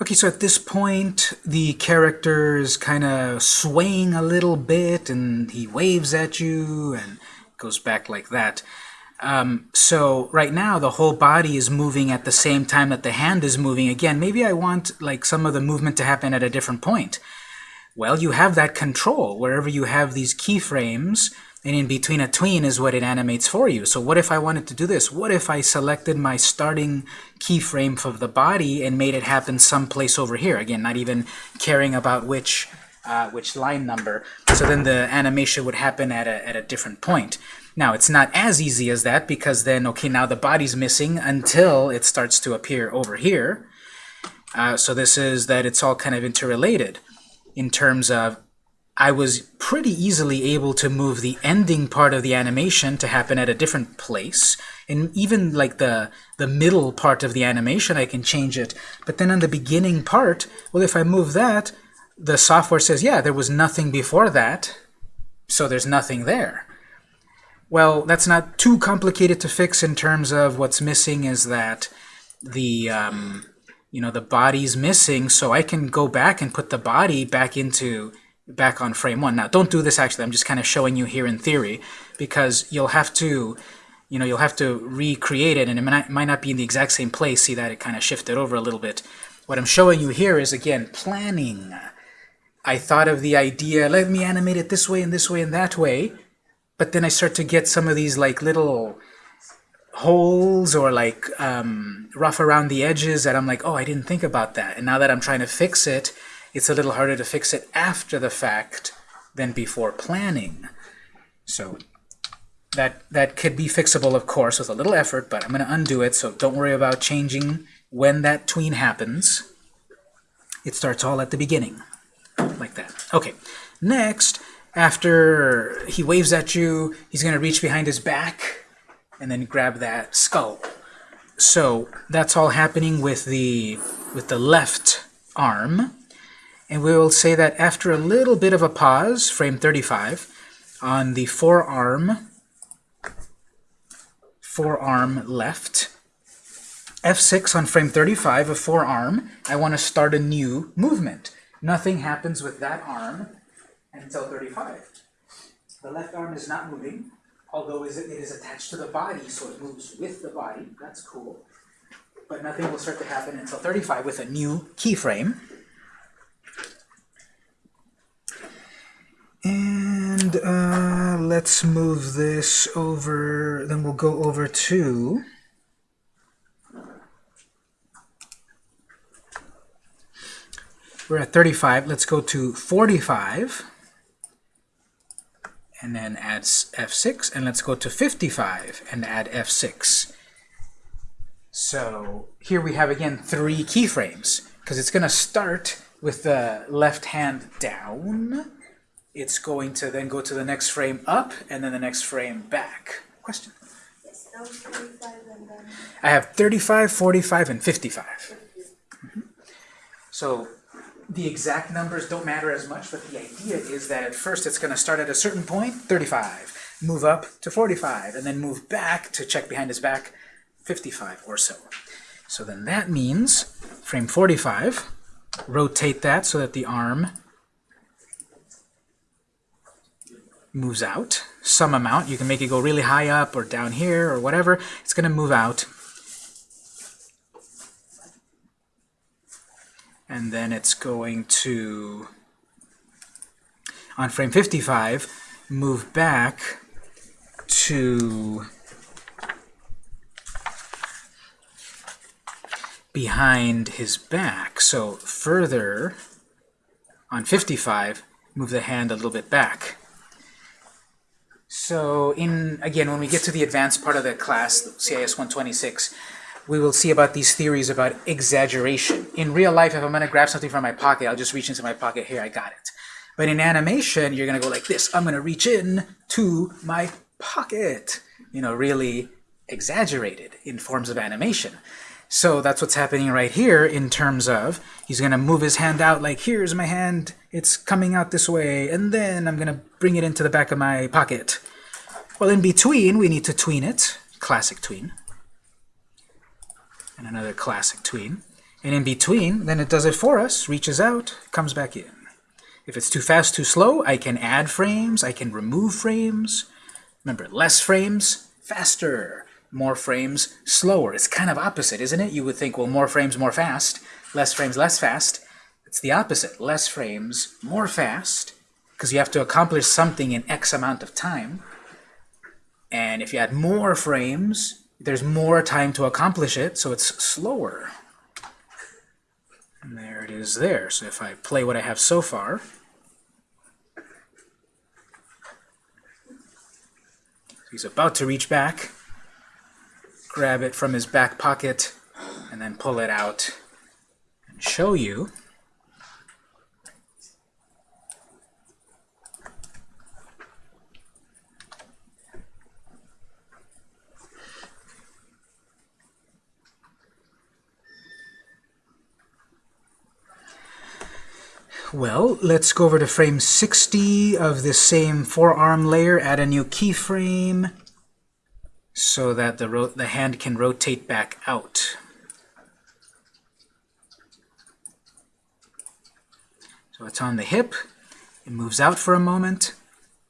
Okay, so at this point, the character is kind of swaying a little bit, and he waves at you, and goes back like that. Um, so right now, the whole body is moving at the same time that the hand is moving. Again, maybe I want like some of the movement to happen at a different point. Well, you have that control wherever you have these keyframes, and in between a tween is what it animates for you. So what if I wanted to do this? What if I selected my starting keyframe for the body and made it happen someplace over here? Again, not even caring about which uh, which line number. So then the animation would happen at a, at a different point. Now, it's not as easy as that because then, okay, now the body's missing until it starts to appear over here. Uh, so this is that it's all kind of interrelated in terms of I was pretty easily able to move the ending part of the animation to happen at a different place. And even like the, the middle part of the animation, I can change it. But then on the beginning part, well, if I move that, the software says, yeah, there was nothing before that, so there's nothing there. Well, that's not too complicated to fix in terms of what's missing is that the um, you know the body's missing, so I can go back and put the body back into back on frame one. Now, don't do this actually. I'm just kind of showing you here in theory because you'll have to you know you'll have to recreate it, and it might, might not be in the exact same place. See that it kind of shifted over a little bit. What I'm showing you here is again planning. I thought of the idea, let me animate it this way and this way and that way, but then I start to get some of these like little holes or like um, rough around the edges that I'm like, oh, I didn't think about that. And now that I'm trying to fix it, it's a little harder to fix it after the fact than before planning. So that, that could be fixable, of course, with a little effort, but I'm going to undo it, so don't worry about changing when that tween happens. It starts all at the beginning, like that. Okay, next, after he waves at you, he's going to reach behind his back and then grab that skull. So that's all happening with the with the left arm. And we will say that after a little bit of a pause, frame 35, on the forearm, forearm left, F6 on frame 35 of forearm, I want to start a new movement. Nothing happens with that arm until 35. The left arm is not moving, although it is attached to the body, so it moves with the body. That's cool. But nothing will start to happen until 35 with a new keyframe. And uh, let's move this over, then we'll go over to We're at 35. Let's go to 45 and then add F6, and let's go to 55 and add F6. So here we have, again, three keyframes, because it's going to start with the left hand down. It's going to then go to the next frame up, and then the next frame back. Question? Yes, I have 35, 45, and 55. Mm -hmm. So the exact numbers don't matter as much, but the idea is that at first it's going to start at a certain point, 35, move up to 45, and then move back to check behind his back, 55 or so. So then that means frame 45, rotate that so that the arm moves out some amount. You can make it go really high up or down here or whatever. It's going to move out and then it's going to, on frame 55, move back to behind his back. So further, on 55, move the hand a little bit back. So in again, when we get to the advanced part of the class, CIS 126, we will see about these theories about exaggeration. In real life, if I'm going to grab something from my pocket, I'll just reach into my pocket. Here, I got it. But in animation, you're going to go like this. I'm going to reach in to my pocket. You know, really exaggerated in forms of animation. So that's what's happening right here in terms of he's going to move his hand out like, here's my hand, it's coming out this way, and then I'm going to bring it into the back of my pocket. Well, in between, we need to tween it, classic tween and another classic tween. And in between, then it does it for us, reaches out, comes back in. If it's too fast, too slow, I can add frames, I can remove frames. Remember, less frames, faster. More frames, slower. It's kind of opposite, isn't it? You would think, well, more frames, more fast. Less frames, less fast. It's the opposite. Less frames, more fast, because you have to accomplish something in X amount of time. And if you add more frames, there's more time to accomplish it, so it's slower. And there it is there. So if I play what I have so far, he's about to reach back, grab it from his back pocket, and then pull it out and show you. Well, let's go over to frame 60 of this same forearm layer, add a new keyframe so that the, the hand can rotate back out. So it's on the hip, it moves out for a moment,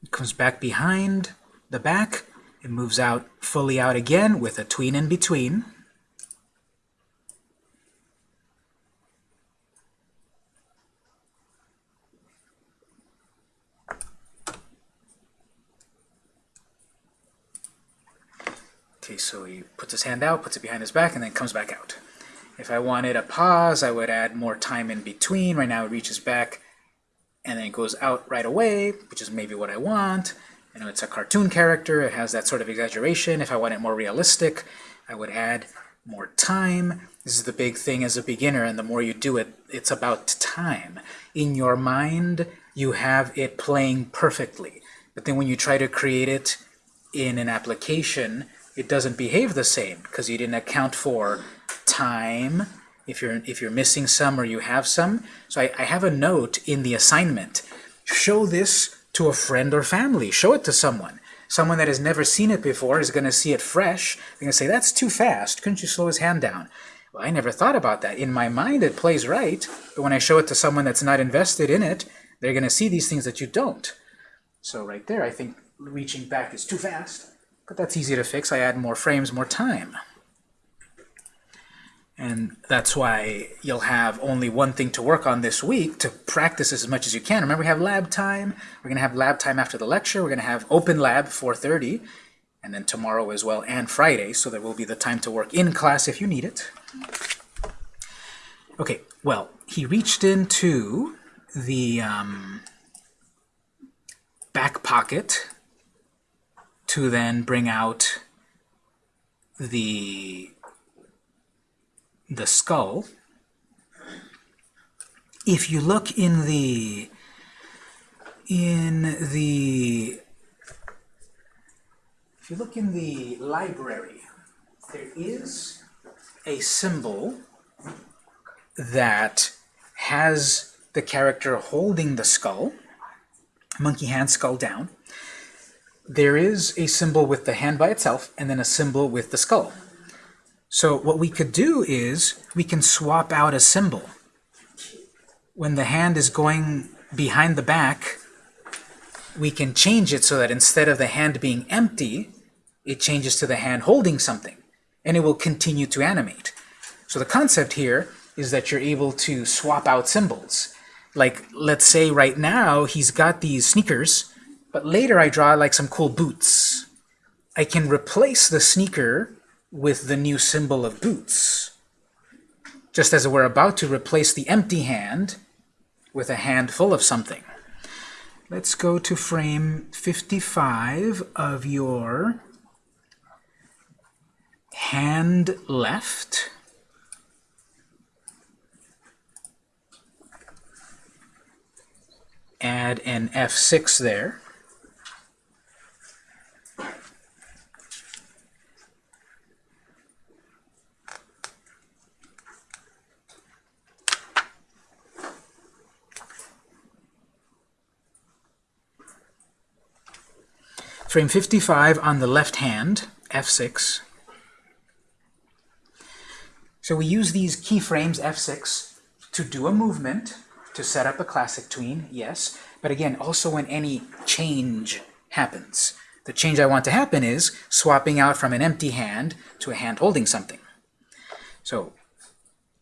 it comes back behind the back, it moves out fully out again with a tween in between. Okay, so puts his hand out, puts it behind his back, and then comes back out. If I wanted a pause, I would add more time in between. Right now it reaches back and then it goes out right away, which is maybe what I want. You know, it's a cartoon character. It has that sort of exaggeration. If I want it more realistic, I would add more time. This is the big thing as a beginner, and the more you do it, it's about time. In your mind, you have it playing perfectly. But then when you try to create it in an application, it doesn't behave the same because you didn't account for time, if you're, if you're missing some or you have some. So I, I have a note in the assignment. Show this to a friend or family. Show it to someone. Someone that has never seen it before is going to see it fresh. They're going to say, that's too fast. Couldn't you slow his hand down? Well, I never thought about that. In my mind, it plays right. But when I show it to someone that's not invested in it, they're going to see these things that you don't. So right there, I think reaching back is too fast. But that's easy to fix. I add more frames, more time. And that's why you'll have only one thing to work on this week to practice as much as you can. Remember, we have lab time. We're going to have lab time after the lecture. We're going to have open lab 4.30, and then tomorrow as well, and Friday, so there will be the time to work in class if you need it. Okay, well, he reached into the um, back pocket to then bring out the the skull. If you look in the in the if you look in the library, there is a symbol that has the character holding the skull, monkey hand skull down, there is a symbol with the hand by itself and then a symbol with the skull. So what we could do is we can swap out a symbol. When the hand is going behind the back, we can change it so that instead of the hand being empty, it changes to the hand holding something, and it will continue to animate. So the concept here is that you're able to swap out symbols. Like, let's say right now he's got these sneakers, but later I draw like some cool boots. I can replace the sneaker with the new symbol of boots. Just as we're about to replace the empty hand with a hand full of something. Let's go to frame 55 of your hand left. Add an F6 there. Frame 55 on the left hand, F6. So we use these keyframes, F6, to do a movement, to set up a classic tween, yes. But again, also when any change happens. The change I want to happen is swapping out from an empty hand to a hand holding something. So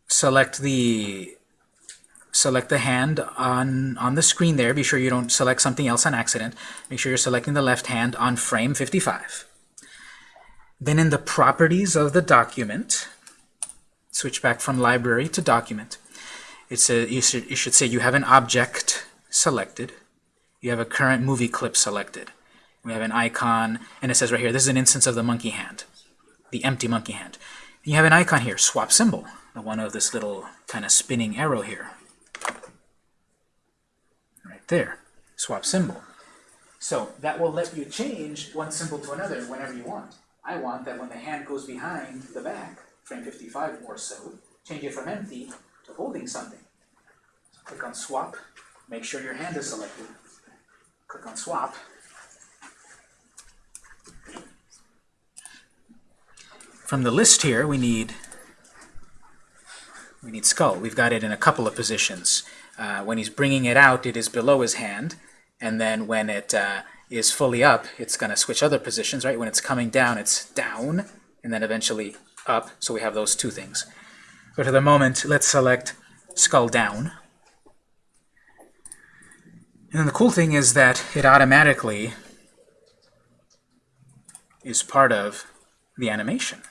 select the select the hand on, on the screen there. Be sure you don't select something else on accident. Make sure you're selecting the left hand on frame 55. Then in the properties of the document, switch back from library to document. It's a, you, should, you should say you have an object selected. You have a current movie clip selected. We have an icon, and it says right here, this is an instance of the monkey hand, the empty monkey hand. And you have an icon here, swap symbol, the one of this little kind of spinning arrow here there, swap symbol. So that will let you change one symbol to another whenever you want. I want that when the hand goes behind the back, frame 55 or so, change it from empty to holding something. Click on swap, make sure your hand is selected. Click on swap. From the list here, we need we need skull. We've got it in a couple of positions. Uh, when he's bringing it out, it is below his hand, and then when it uh, is fully up, it's going to switch other positions, right? When it's coming down, it's down, and then eventually up, so we have those two things. But at the moment, let's select skull down. And then the cool thing is that it automatically is part of the animation.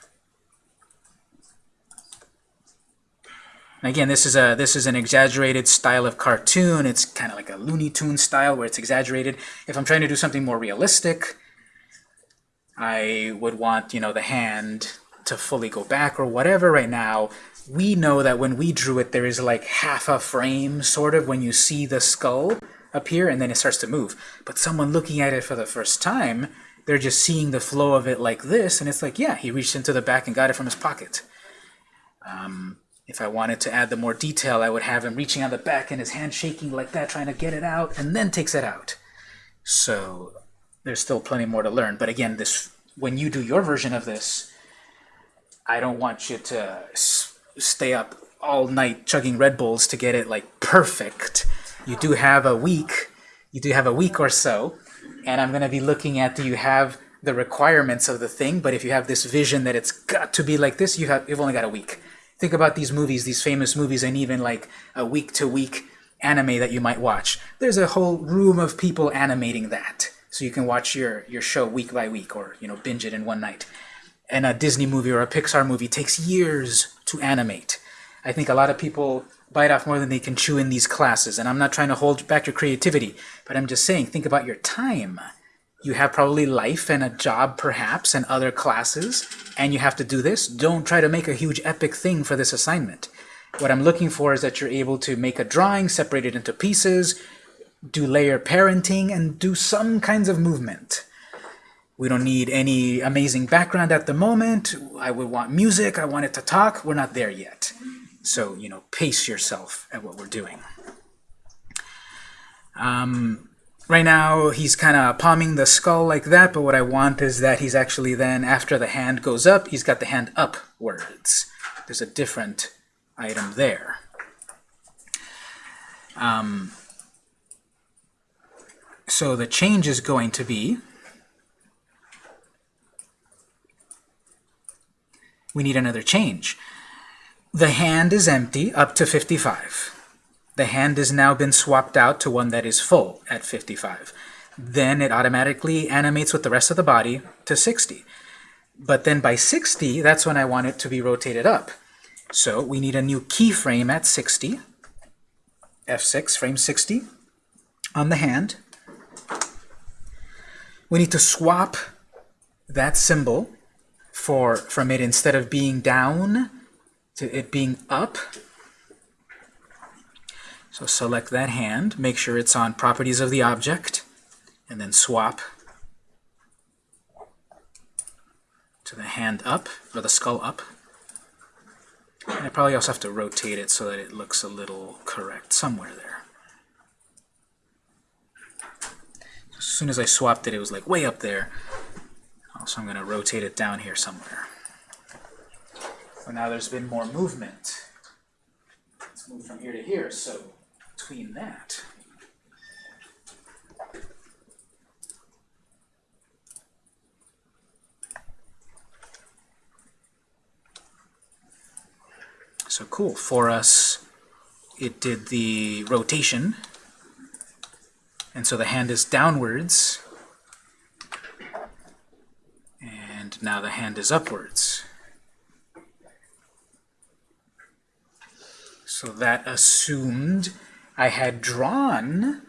Again, this is a this is an exaggerated style of cartoon. It's kind of like a Looney Tune style where it's exaggerated. If I'm trying to do something more realistic, I would want you know the hand to fully go back or whatever. Right now, we know that when we drew it, there is like half a frame sort of when you see the skull appear, and then it starts to move. But someone looking at it for the first time, they're just seeing the flow of it like this, and it's like, yeah, he reached into the back and got it from his pocket. Um, if I wanted to add the more detail, I would have him reaching on the back and his hand shaking like that, trying to get it out, and then takes it out. So there's still plenty more to learn. But again, this when you do your version of this, I don't want you to stay up all night chugging Red Bulls to get it like perfect. You do have a week. You do have a week or so, and I'm going to be looking at do you have the requirements of the thing, but if you have this vision that it's got to be like this, you have you've only got a week. Think about these movies, these famous movies, and even like a week-to-week -week anime that you might watch. There's a whole room of people animating that. So you can watch your, your show week by week or you know binge it in one night. And a Disney movie or a Pixar movie takes years to animate. I think a lot of people bite off more than they can chew in these classes. And I'm not trying to hold back your creativity, but I'm just saying, think about your time you have probably life and a job perhaps and other classes and you have to do this. Don't try to make a huge epic thing for this assignment. What I'm looking for is that you're able to make a drawing separate it into pieces do layer parenting and do some kinds of movement. We don't need any amazing background at the moment. I would want music. I want it to talk. We're not there yet. So you know pace yourself at what we're doing. Um, Right now, he's kind of palming the skull like that, but what I want is that he's actually then, after the hand goes up, he's got the hand upwards. There's a different item there. Um, so the change is going to be, we need another change. The hand is empty up to 55 the hand has now been swapped out to one that is full at 55. Then it automatically animates with the rest of the body to 60. But then by 60, that's when I want it to be rotated up. So we need a new keyframe at 60, F6, frame 60, on the hand. We need to swap that symbol for from it instead of being down to it being up so select that hand, make sure it's on properties of the object, and then swap to the hand up, or the skull up. And I probably also have to rotate it so that it looks a little correct somewhere there. As soon as I swapped it, it was like way up there. So I'm going to rotate it down here somewhere. So now there's been more movement. Let's move from here to here, so between that. So cool, for us, it did the rotation, and so the hand is downwards, and now the hand is upwards. So that assumed I had drawn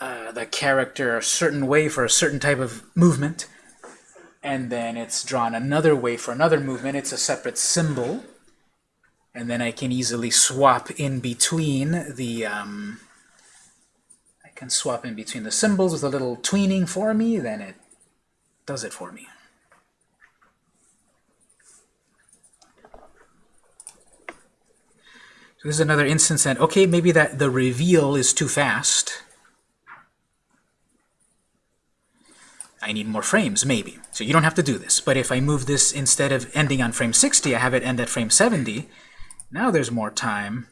uh, the character a certain way for a certain type of movement, and then it's drawn another way for another movement. It's a separate symbol, and then I can easily swap in between the um, I can swap in between the symbols with a little tweening for me, then it does it for me. So this is another instance that, okay, maybe that the reveal is too fast. I need more frames, maybe. So you don't have to do this. But if I move this instead of ending on frame 60, I have it end at frame 70, now there's more time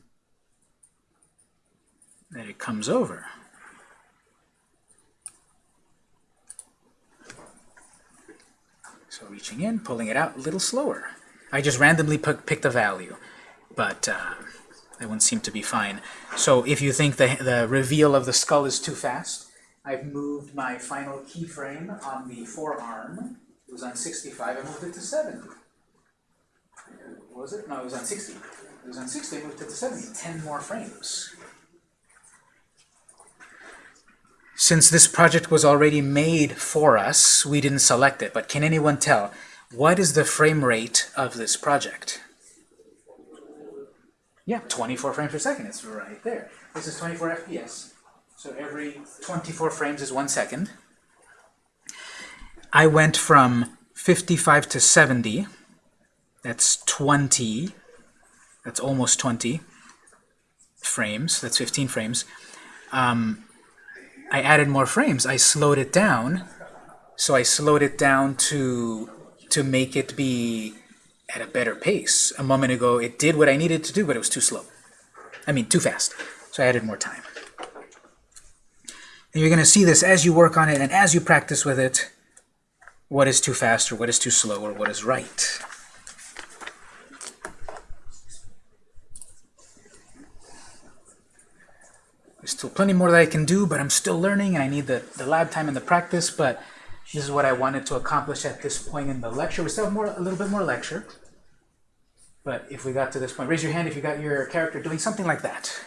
that it comes over. So reaching in, pulling it out a little slower. I just randomly picked a value, but uh, that one seemed to be fine. So if you think the, the reveal of the skull is too fast, I've moved my final keyframe on the forearm. It was on 65, I moved it to 70. What was it? No, it was on 60. It was on 60, I moved it to 70. 10 more frames. Since this project was already made for us, we didn't select it. But can anyone tell, what is the frame rate of this project? Yeah, 24 frames per second. It's right there. This is 24 FPS. So every 24 frames is one second. I went from 55 to 70. That's 20. That's almost 20 frames. That's 15 frames. Um, I added more frames. I slowed it down. So I slowed it down to to make it be at a better pace. A moment ago, it did what I needed to do, but it was too slow. I mean, too fast. So I added more time. And you're going to see this as you work on it and as you practice with it, what is too fast or what is too slow or what is right. There's still plenty more that I can do, but I'm still learning I need the, the lab time and the practice, but this is what I wanted to accomplish at this point in the lecture. We still have more, a little bit more lecture. But if we got to this point, raise your hand if you got your character doing something like that.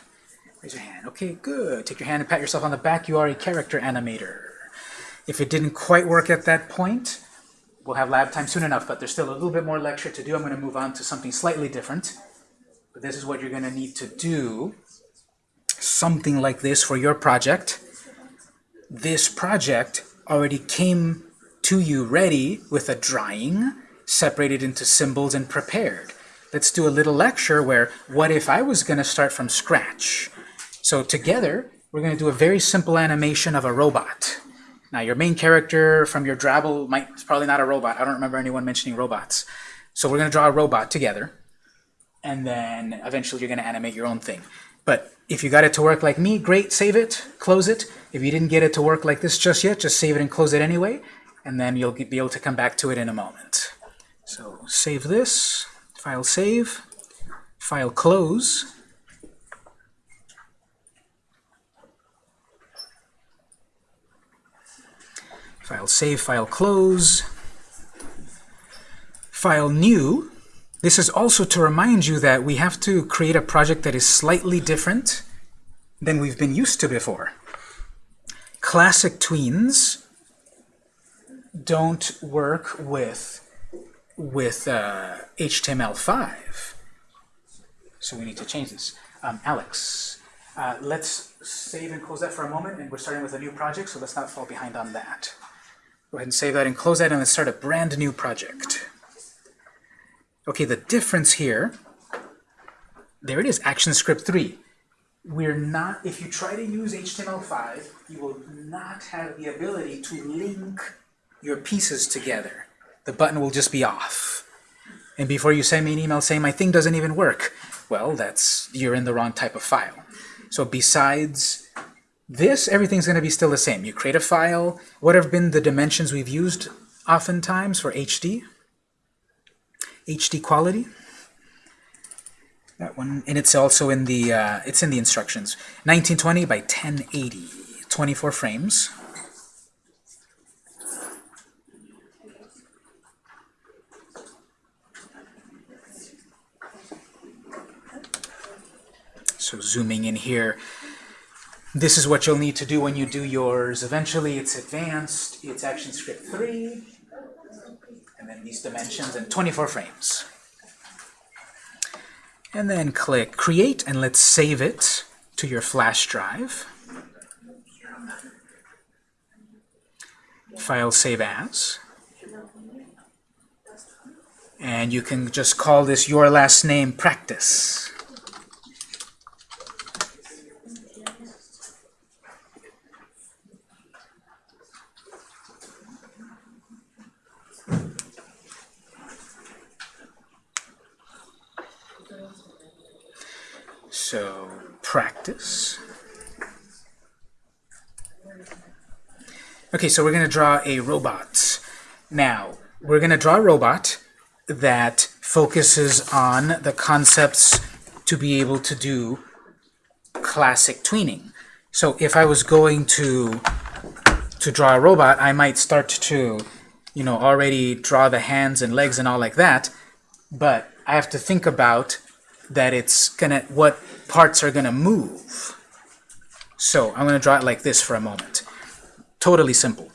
Raise your hand. Okay, good. Take your hand and pat yourself on the back. You are a character animator. If it didn't quite work at that point, we'll have lab time soon enough, but there's still a little bit more lecture to do. I'm going to move on to something slightly different. But this is what you're going to need to do. Something like this for your project. This project already came to you ready with a drawing, separated into symbols and prepared let's do a little lecture where what if I was going to start from scratch? So together, we're going to do a very simple animation of a robot. Now, your main character from your Drabble might probably not a robot. I don't remember anyone mentioning robots. So we're going to draw a robot together, and then eventually you're going to animate your own thing. But if you got it to work like me, great, save it, close it. If you didn't get it to work like this just yet, just save it and close it anyway, and then you'll be able to come back to it in a moment. So save this. File save, file close. File save, file close. File new. This is also to remind you that we have to create a project that is slightly different than we've been used to before. Classic tweens don't work with with uh, HTML5. So we need to change this. Um, Alex, uh, let's save and close that for a moment, and we're starting with a new project, so let's not fall behind on that. Go ahead and save that and close that, and let's start a brand new project. Okay, the difference here, there it is, ActionScript 3. We're not, if you try to use HTML5, you will not have the ability to link your pieces together the button will just be off. And before you send me an email saying my thing doesn't even work, well, that's you're in the wrong type of file. So besides this, everything's going to be still the same. You create a file. What have been the dimensions we've used oftentimes for HD? HD quality. That one, and it's also in the uh, it's in the instructions. 1920 by 1080, 24 frames. So zooming in here, this is what you'll need to do when you do yours. Eventually it's advanced, it's ActionScript 3, and then these dimensions and 24 frames. And then click Create, and let's save it to your flash drive. File Save As. And you can just call this your last name practice. So practice. Okay, so we're going to draw a robot. Now, we're going to draw a robot that focuses on the concepts to be able to do classic tweening. So if I was going to to draw a robot, I might start to, you know, already draw the hands and legs and all like that, but I have to think about that it's gonna what parts are gonna move. So I'm gonna draw it like this for a moment. Totally simple.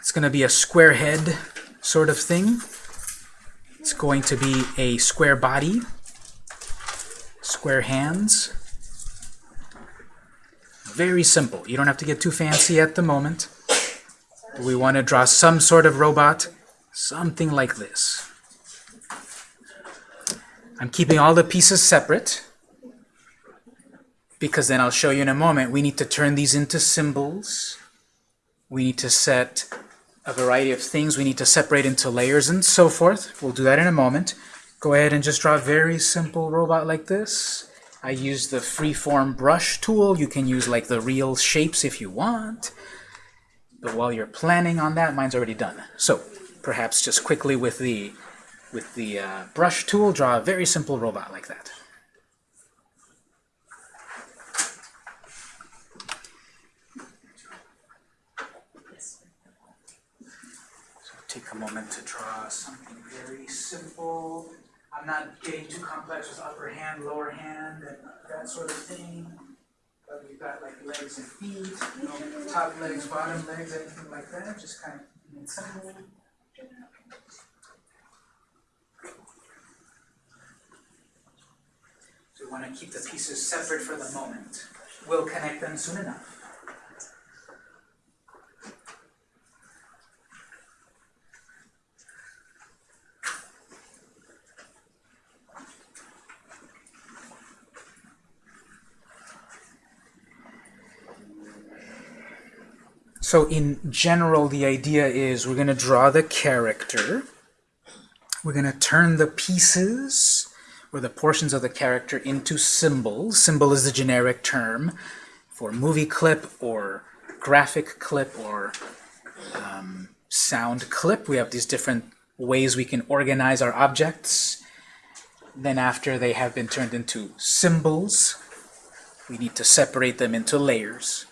It's gonna be a square head sort of thing. It's going to be a square body, square hands. Very simple. You don't have to get too fancy at the moment. We want to draw some sort of robot, something like this. I'm keeping all the pieces separate because then I'll show you in a moment. We need to turn these into symbols. We need to set a variety of things. We need to separate into layers and so forth. We'll do that in a moment. Go ahead and just draw a very simple robot like this. I use the freeform brush tool. You can use like the real shapes if you want. But while you're planning on that, mine's already done. So perhaps just quickly with the with the uh, brush tool, draw a very simple robot like that. A moment to draw something very simple. I'm not getting too complex with upper hand, lower hand, and that sort of thing. But we've got like legs and feet, you know, top legs, bottom legs, anything like that. Just kind of simple. So we want to keep the pieces separate for the moment. We'll connect them soon enough. So in general, the idea is we're going to draw the character. We're going to turn the pieces or the portions of the character into symbols. Symbol is the generic term for movie clip or graphic clip or um, sound clip. We have these different ways we can organize our objects. Then after they have been turned into symbols, we need to separate them into layers.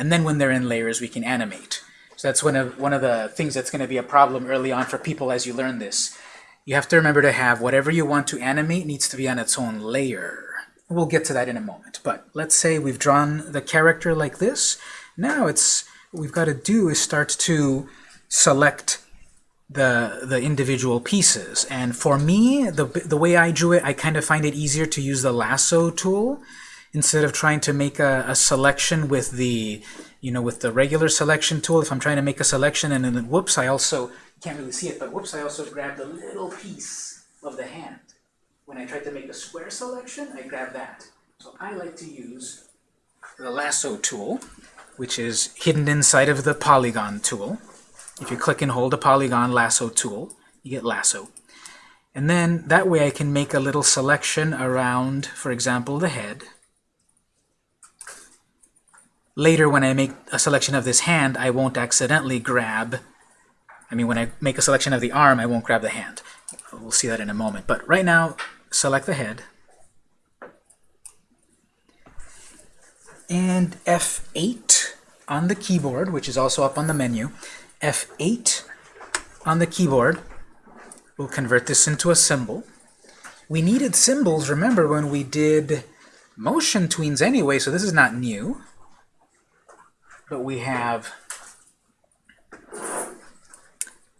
And then when they're in layers, we can animate. So that's one of, one of the things that's going to be a problem early on for people as you learn this you have to remember to have whatever you want to animate needs to be on its own layer. We'll get to that in a moment. But let's say we've drawn the character like this. Now it's what we've got to do is start to select the the individual pieces. And for me, the the way I drew it, I kind of find it easier to use the lasso tool instead of trying to make a, a selection with the you know with the regular selection tool. If I'm trying to make a selection and then whoops, I also can't really see it, but whoops, I also grabbed a little piece of the hand. When I tried to make a square selection, I grabbed that. So I like to use the lasso tool, which is hidden inside of the polygon tool. If you click and hold a polygon lasso tool, you get lasso. And then that way I can make a little selection around, for example, the head. Later when I make a selection of this hand, I won't accidentally grab, I mean when I make a selection of the arm, I won't grab the hand. We'll see that in a moment. But right now, select the head. And F8 on the keyboard, which is also up on the menu. F8 on the keyboard We'll convert this into a symbol. We needed symbols, remember, when we did motion tweens anyway, so this is not new. But we have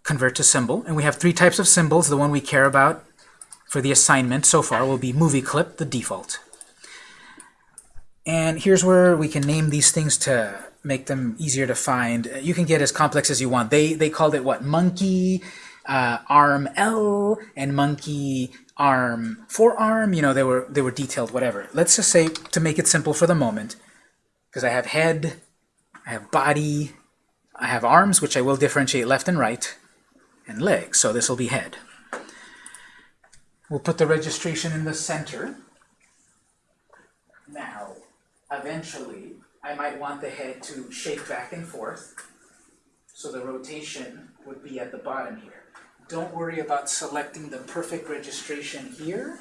convert to symbol, and we have three types of symbols. The one we care about for the assignment so far will be movie clip, the default. And here's where we can name these things to make them easier to find. You can get as complex as you want. They, they called it, what, monkey, uh, arm L and monkey arm forearm. You know, they were they were detailed, whatever. Let's just say to make it simple for the moment, because I have head, I have body, I have arms, which I will differentiate left and right, and legs. So this will be head. We'll put the registration in the center. Now, eventually, I might want the head to shake back and forth. So the rotation would be at the bottom here don't worry about selecting the perfect registration here,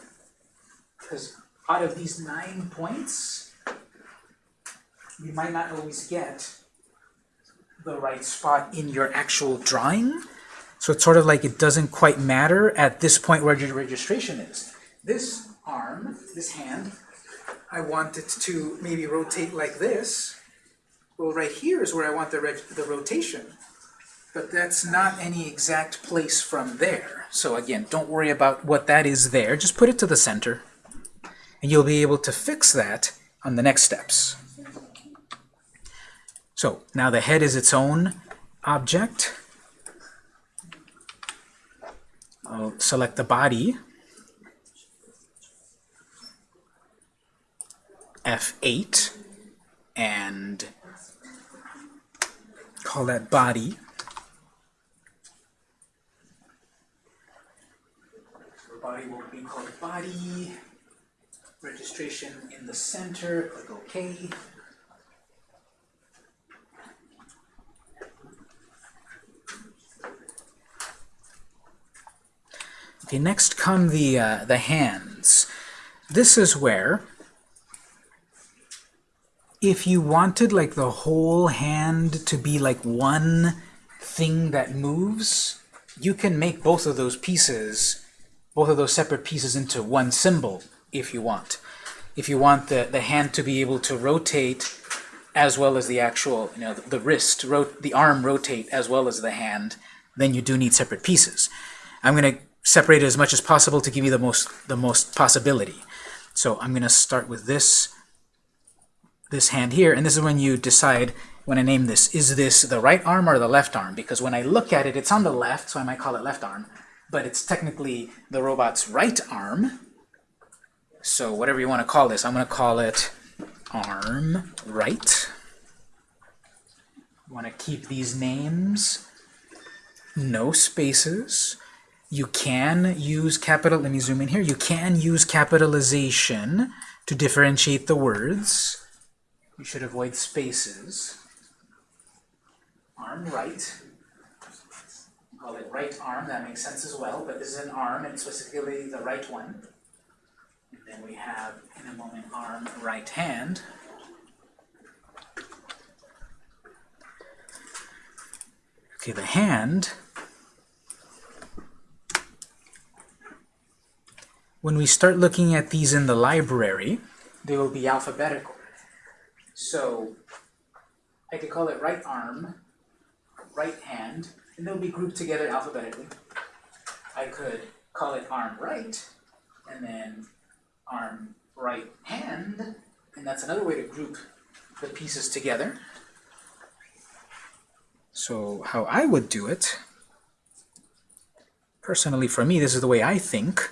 because out of these nine points, you might not always get the right spot in your actual drawing. So it's sort of like it doesn't quite matter at this point where your registration is. This arm, this hand, I want it to maybe rotate like this. Well, right here is where I want the, the rotation but that's not any exact place from there. So again, don't worry about what that is there. Just put it to the center, and you'll be able to fix that on the next steps. So now the head is its own object. I'll select the body, F8, and call that body. body will be called body. Registration in the center, click OK. Okay, next come the, uh, the hands. This is where, if you wanted like the whole hand to be like one thing that moves, you can make both of those pieces both of those separate pieces into one symbol if you want. If you want the, the hand to be able to rotate as well as the actual, you know, the, the wrist, the arm rotate as well as the hand, then you do need separate pieces. I'm going to separate it as much as possible to give you the most, the most possibility. So I'm going to start with this, this hand here, and this is when you decide, when I name this, is this the right arm or the left arm? Because when I look at it, it's on the left, so I might call it left arm but it's technically the robot's right arm. So whatever you want to call this, I'm going to call it arm right. want to keep these names, no spaces. You can use capital, let me zoom in here, you can use capitalization to differentiate the words. You should avoid spaces. Arm right call it right arm, that makes sense as well, but this is an arm, and specifically the right one. And then we have, in a moment, arm right hand. Okay, the hand, when we start looking at these in the library, they will be alphabetical. So I could call it right arm, right hand, and they'll be grouped together alphabetically. I could call it arm right, and then arm right hand, and that's another way to group the pieces together. So how I would do it, personally for me, this is the way I think,